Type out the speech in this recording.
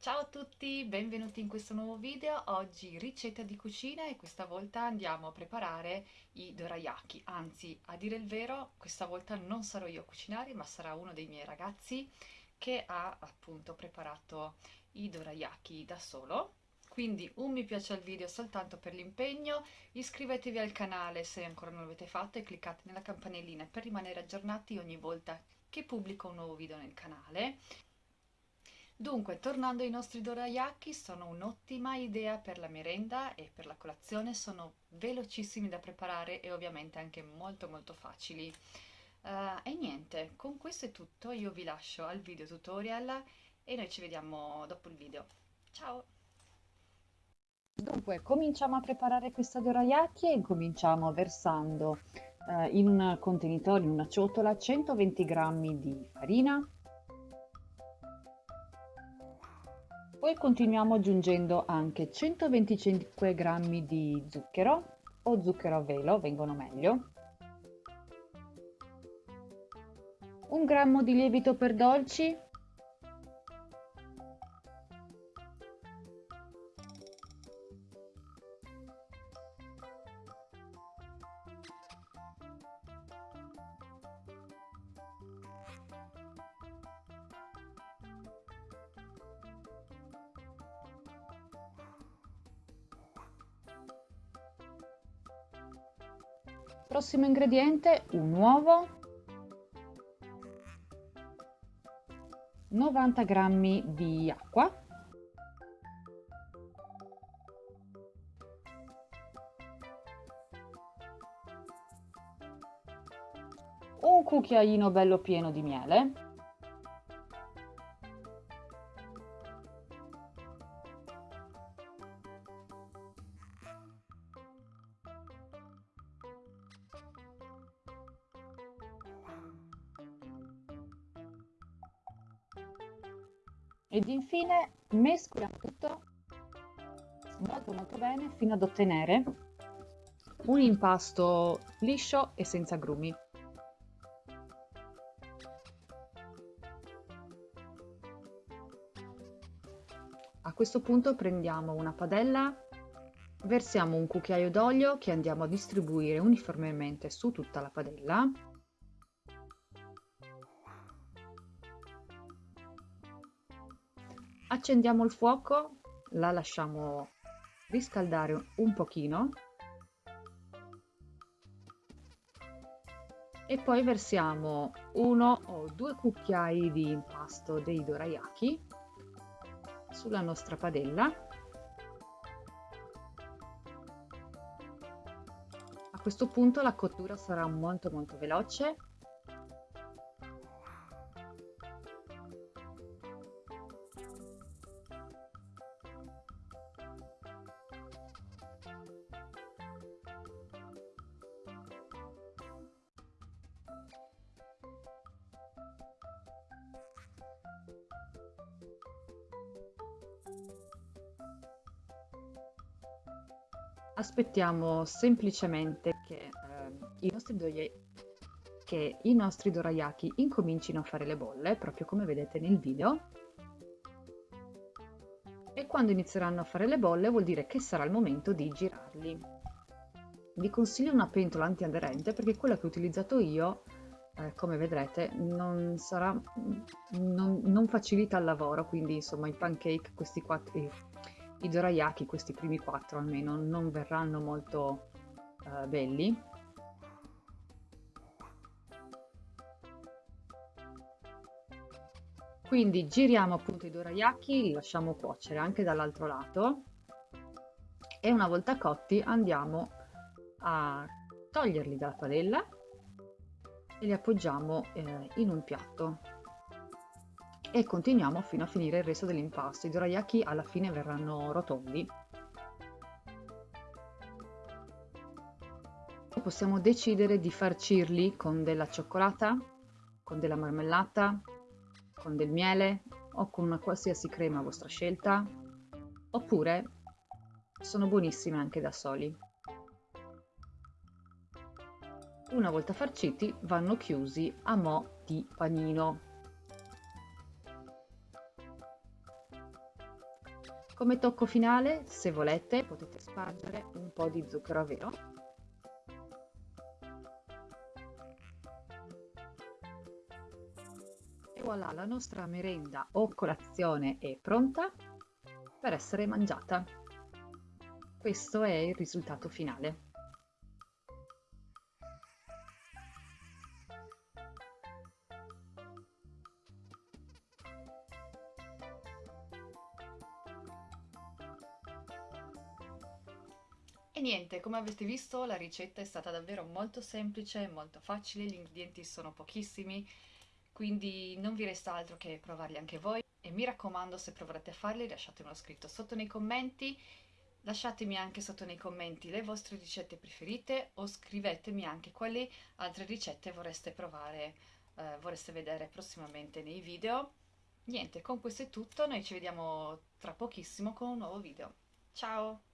Ciao a tutti, benvenuti in questo nuovo video. Oggi ricetta di cucina e questa volta andiamo a preparare i dorayaki. Anzi, a dire il vero, questa volta non sarò io a cucinare, ma sarà uno dei miei ragazzi che ha appunto preparato i dorayaki da solo. Quindi un mi piace al video soltanto per l'impegno, iscrivetevi al canale se ancora non l'avete fatto e cliccate nella campanellina per rimanere aggiornati ogni volta che pubblico un nuovo video nel canale Dunque, tornando ai nostri dorayaki, sono un'ottima idea per la merenda e per la colazione, sono velocissimi da preparare e ovviamente anche molto molto facili. Uh, e niente, con questo è tutto, io vi lascio al video tutorial e noi ci vediamo dopo il video. Ciao! Dunque, cominciamo a preparare questa dorayaki e cominciamo versando uh, in un contenitore, in una ciotola, 120 g di farina, Poi continuiamo aggiungendo anche 125 g di zucchero o zucchero a velo, vengono meglio, un grammo di lievito per dolci Prossimo ingrediente, un uovo, 90 g di acqua, un cucchiaino bello pieno di miele, ed infine mescoliamo tutto molto molto bene fino ad ottenere un impasto liscio e senza grumi. A questo punto prendiamo una padella, versiamo un cucchiaio d'olio che andiamo a distribuire uniformemente su tutta la padella accendiamo il fuoco la lasciamo riscaldare un pochino. E poi versiamo uno o due cucchiai di impasto dei dorayaki sulla nostra padella. A questo punto la cottura sarà molto molto veloce aspettiamo semplicemente che, eh, i nostri che i nostri dorayaki incomincino a fare le bolle, proprio come vedete nel video. E quando inizieranno a fare le bolle vuol dire che sarà il momento di girarli. Vi consiglio una pentola antiaderente perché quella che ho utilizzato io, eh, come vedrete, non, sarà, non, non facilita il lavoro, quindi insomma i pancake, questi quattro, i dorayaki, questi primi quattro almeno, non verranno molto uh, belli. Quindi giriamo appunto i dorayaki, li lasciamo cuocere anche dall'altro lato e una volta cotti andiamo a toglierli dalla padella e li appoggiamo eh, in un piatto e continuiamo fino a finire il resto dell'impasto. I dorayaki alla fine verranno rotondi. Possiamo decidere di farcirli con della cioccolata, con della marmellata, con del miele o con una qualsiasi crema a vostra scelta, oppure sono buonissime anche da soli. Una volta farciti vanno chiusi a mo' di panino Come tocco finale, se volete, potete spargere un po' di zucchero a velo. E voilà, la nostra merenda o colazione è pronta per essere mangiata. Questo è il risultato finale. E niente, come avete visto la ricetta è stata davvero molto semplice, molto facile, gli ingredienti sono pochissimi, quindi non vi resta altro che provarli anche voi. E mi raccomando, se proverete a farli, lasciatemelo scritto sotto nei commenti, lasciatemi anche sotto nei commenti le vostre ricette preferite o scrivetemi anche quali altre ricette vorreste provare, eh, vorreste vedere prossimamente nei video. Niente, con questo è tutto, noi ci vediamo tra pochissimo con un nuovo video. Ciao!